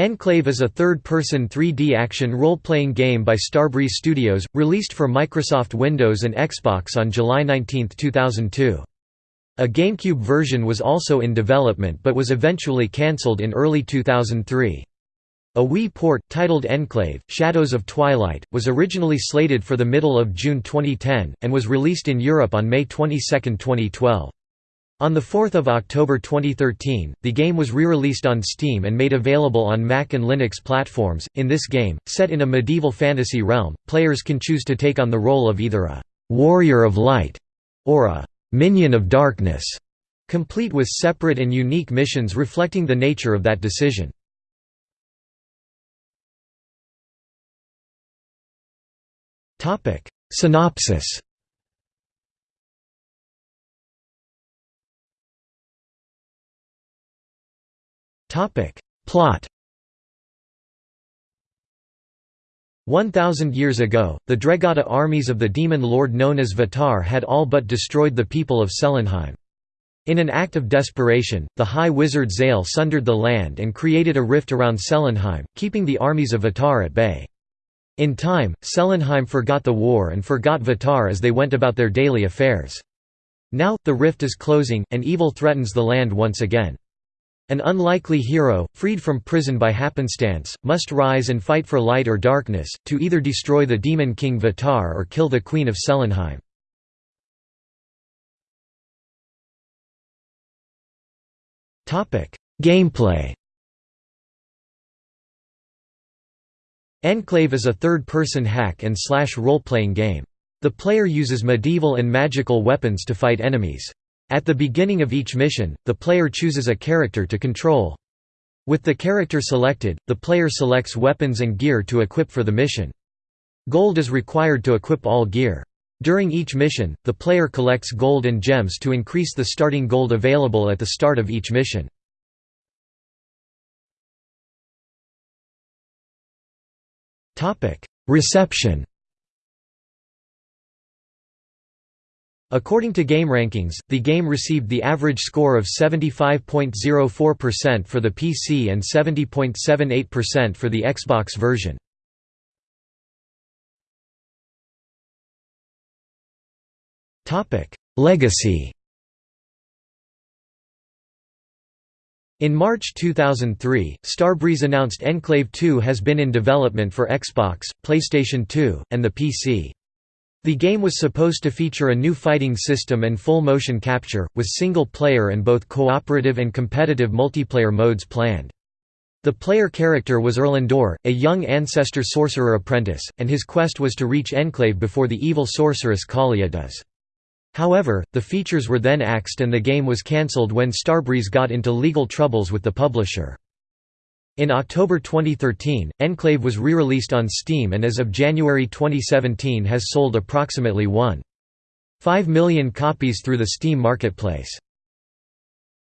Enclave is a third-person 3D action role-playing game by Starbreeze Studios, released for Microsoft Windows and Xbox on July 19, 2002. A GameCube version was also in development but was eventually cancelled in early 2003. A Wii port, titled Enclave, Shadows of Twilight, was originally slated for the middle of June 2010, and was released in Europe on May 22, 2012. On 4 October 2013, the game was re-released on Steam and made available on Mac and Linux platforms. In this game, set in a medieval fantasy realm, players can choose to take on the role of either a «warrior of light» or a «minion of darkness», complete with separate and unique missions reflecting the nature of that decision. Synopsis Topic. Plot One thousand years ago, the Dregata armies of the demon lord known as Vatar had all but destroyed the people of Celenheim. In an act of desperation, the High Wizard Zale sundered the land and created a rift around Celenheim, keeping the armies of Vatar at bay. In time, Celenheim forgot the war and forgot Vatar as they went about their daily affairs. Now, the rift is closing, and evil threatens the land once again. An unlikely hero, freed from prison by happenstance, must rise and fight for light or darkness, to either destroy the demon king Vatar or kill the queen of Celenheim. Gameplay Enclave is a third-person hack and slash role-playing game. The player uses medieval and magical weapons to fight enemies. At the beginning of each mission, the player chooses a character to control. With the character selected, the player selects weapons and gear to equip for the mission. Gold is required to equip all gear. During each mission, the player collects gold and gems to increase the starting gold available at the start of each mission. Reception According to GameRankings, the game received the average score of 75.04% for the PC and 70.78% for the Xbox version. Legacy In March 2003, Starbreeze announced Enclave 2 has been in development for Xbox, PlayStation 2, and the PC. The game was supposed to feature a new fighting system and full motion capture, with single-player and both cooperative and competitive multiplayer modes planned. The player character was Erlendor, a young ancestor sorcerer apprentice, and his quest was to reach Enclave before the evil sorceress Kalia does. However, the features were then axed and the game was cancelled when Starbreeze got into legal troubles with the publisher. In October 2013, Enclave was re-released on Steam and as of January 2017 has sold approximately 1.5 million copies through the Steam marketplace.